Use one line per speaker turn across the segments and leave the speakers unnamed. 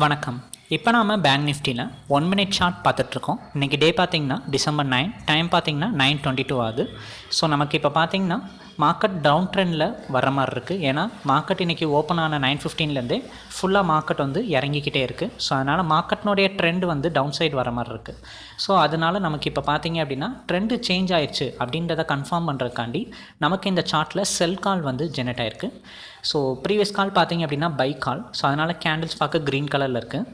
வணக்கம். இப்போ நாம பேங்க் நிஃப்டியில் ஒன் மினிட் சார்ட் பார்த்துட்ருக்கோம். இன்றைக்கி டே பார்த்தீங்கன்னா டிசம்பர் நைன் டைம் பார்த்திங்கன்னா நைன் டுவெண்ட்டி டூ ஆகுது. ஸோ நமக்கு இப்போ பார்த்திங்கன்னா மார்க்கெட் டவுன் ட்ரெண்டில் வர மாதிரி இருக்குது ஏன்னா மார்க்கெட் இன்றைக்கி ஓப்பன் ஆன நைன் ஃபிஃப்டீன்லேருந்தே ஃபுல்லாக மார்க்கெட் வந்து இறங்கிக்கிட்டே இருக்குது ஸோ அதனால் மார்க்கெட்னுடைய ட்ரெண்ட் வந்து டவுன் சைடு வர மாதிரி இருக்குது ஸோ அதனால் நமக்கு இப்போ பார்த்தீங்க அப்படின்னா ட்ரெண்டு சேஞ்ச் ஆயிடுச்சு அப்படின்றத கன்ஃபார்ம் பண்ணுறதுக்காண்டி நமக்கு இந்த சார்ட்டில் செல் கால் வந்து ஜெனரேட் ஆயிருக்கு. ஸோ ப்ரீவியஸ் கால் பார்த்தீங்க அப்படின்னா பை கால் ஸோ அதனால் கேண்டில்ஸ் பார்க்க க்ரீன் கலரில் இருக்குது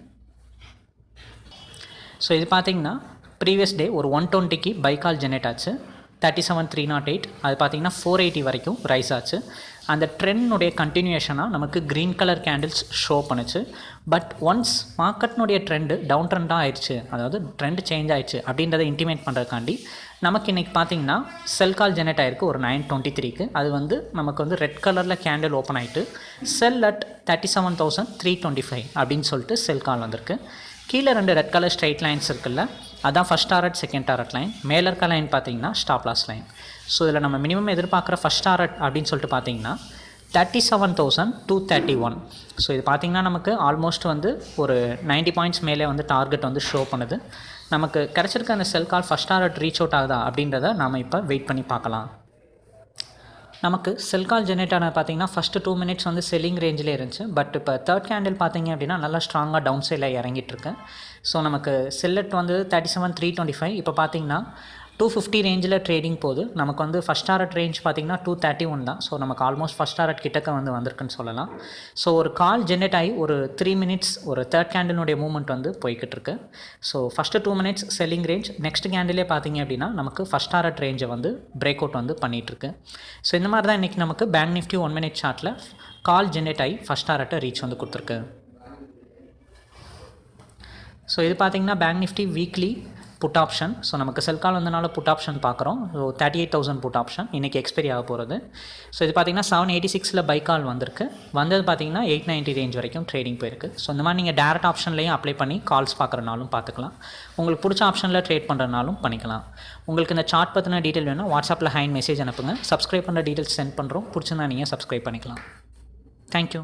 ஸோ இது பார்த்தீங்கன்னா ப்ரீவியஸ் டே ஒரு ஒன் டுவெண்ட்டிக்கு பை கால் ஜெனரேட் ஆச்சு. Thirty seven three nought eight அது பார்த்தீங்கன்னா ஃபோர் எயிட்டி வரைக்கும் ரைஸ் ஆச்சு. அந்த ட்ரெண்ட்னுடைய கண்டினியூஷனாக நமக்கு க்ரீன் கலர் கேண்டில்ஸ் ஷோ பண்ணுச்சு. பட் ஒன்ஸ் மார்க்கெட்னுடைய ட்ரெண்டு டவுன் ட்ரெண்டாக ஆயிடுச்சு அதாவது ட்ரெண்ட் சேஞ்ச் ஆயிடுச்சு அப்படின்றத இன்டிமேட் பண்ணுறதுக்காண்டி நமக்கு இன்றைக்கி பார்த்தீங்கன்னா செல் கால் ஜெனரேட் ஆயிருக்கு ஒரு நைன் டுவெண்ட்டி த்ரீக்கு அது வந்து நமக்கு வந்து ரெட் கலரில் கேண்டில் ஓப்பன் ஆகிட்டு sell at thirty seven thousand three twenty five அப்படின்னு சொல்லிட்டு செல் கால் வந்திருக்கு. கீழே ரெண்டு ரெட் கலர் ஸ்ட்ரைட் லைன்ஸ் இருக்குல்ல அதான் first target second target line மேலே இருக்க லைன் பார்த்தீங்கன்னா ஸ்டாப் லாஸ் லைன் ஸோ இதில் நம்ம மினிமம் எதிர்பார்க்குற ஃபஸ்ட் டாரட் அப்படின்னு சொல்லிட்டு பார்த்தீங்கன்னா thirty seven thousand two thirty one so இது பார்த்திங்கன்னா நமக்கு ஆல்மோஸ்ட் வந்து ஒரு நைன்ட்டி பாயிண்ட்ஸ் மேலே வந்து டார்கெட் வந்து ஷோ பண்ணுது. நமக்கு கிடச்சிருக்க அந்த sell call first target reach out ஆகுதா அப்படின்றத நாம் இப்போ வெயிட் பண்ணி பார்க்கலாம். நமக்கு செல் கால் ஜெனரேட் ஆனது பார்த்தீங்கன்னா ஃபஸ்ட்டு டூ மினிட்ஸ் வந்து செல்லிங் ரேஞ்சிலே இருந்துச்சு. பட் இப்போ தேர்ட் கேண்டில் பார்த்தீங்க அப்படின்னா நல்லா ஸ்ட்ராங்காக டவுன் சைடில் இறங்கிட்டு இருக்கு. ஸோ நமக்கு செல்லட் வந்து thirty seven three twenty five இப்போ பார்த்திங்கன்னா டூ ஃபிஃப்டி ரேஞ்சில் ட்ரேடிங் போகுது. நமக்கு வந்து ஃபஸ்ட் டாரட் ரேஞ்ச் பார்த்தீங்கன்னா டூ தேர்ட்டி ஒன் தான். ஸோ நமக்கு ஆல்மோஸ்ட் ஃபஸ்ட் டாரட் கிட்டக்க வந்து வந்திருக்குன்னு சொல்லலாம். ஸோ ஒரு கால் ஜென்ரேட் ஆகி ஒரு த்ரீ மினிட்ஸ் ஒரு தேர்ட் கேண்டிலுடைய மூவ்மெண்ட் வந்து போய்கிட்டு இருக்கு so first two minutes selling range next கேண்டிலே பார்த்தீங்க அப்படின்னா நமக்கு ஃபஸ்ட் டாரட் ரேஞ்சை வந்து பிரேக் அவுட் வந்து பண்ணிகிட்ருக்கு ஸோ இந்த மாதிரி தான் இன்றைக்கி நமக்கு பேங்க் நிஃப்டி ஒன் மினிட் சார்ட்டில் கால் ஜென்ரேட் ஆகி ஃபஸ்ட் டாரட்டை ரீச் வந்து கொடுத்துருக்கு. ஸோ இது பார்த்தீங்கன்னா Bank Nifty weekly put option so நமக்கு செல் கால் வந்தனால புட் ஆப்ஷன் பார்க்குறோம். So thirty eight thousand put option இன்றைக்கி எக்ஸ்பைரி ஆக போகிறது ஸோ இது பார்த்தீங்கன்னா செவன் எயிட்டி சிக்ஸில் பை கால் வந்திருக்கு. வந்தது பார்த்தீங்கன்னா எயிட் நைன்ட்டி ரேஞ்ச் வரைக்கும் ட்ரேடிங் போயிருக்கு. ஸோ இந்த மாதிரி நீங்கள் டேரக்ட் ஆப்ஷன்லேயும் அப்ளை பண்ணி கால்ஸ் பார்க்குறனாலும் பார்த்துக்கலாம். உங்களுக்கு பிடிச்ச ஆப்ஷனில் ட்ரேட் பண்ணுறனாலும் பண்ணிக்கலாம். உங்களுக்கு இந்த சார்ட் பற்றின டீட்டெயில் வேணும் வாட்ஸ்அப்பில் ஹேண்ட் மெசேஜ் அனுப்புங்க. சப்ஸ்கிரைப் பண்ணுற டீட்டெயில்ஸ் சென்ட் பண்ணுறோம் பிடிச்சிருந்தா நீங்கள் சப்ஸ்கிரைப் பண்ணிக்கலாம். தேங்க்யூ